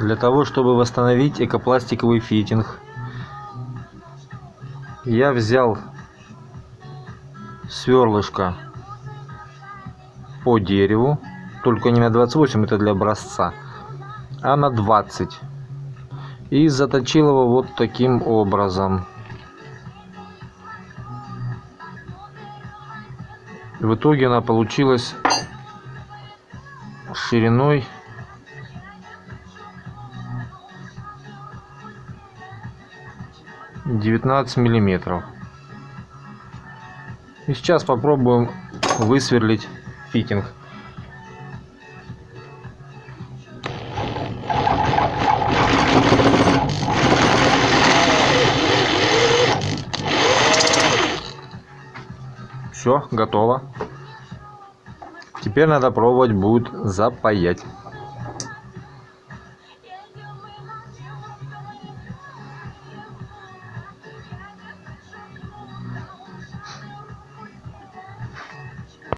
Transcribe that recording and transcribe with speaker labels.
Speaker 1: Для того, чтобы восстановить экопластиковый фитинг, я взял сверлышко по дереву, только не на 28, это для образца, а на 20. И заточил его вот таким образом. В итоге она получилась шириной девятнадцать миллиметров. И сейчас попробуем высверлить фитинг. Все готово. Теперь надо пробовать будет запаять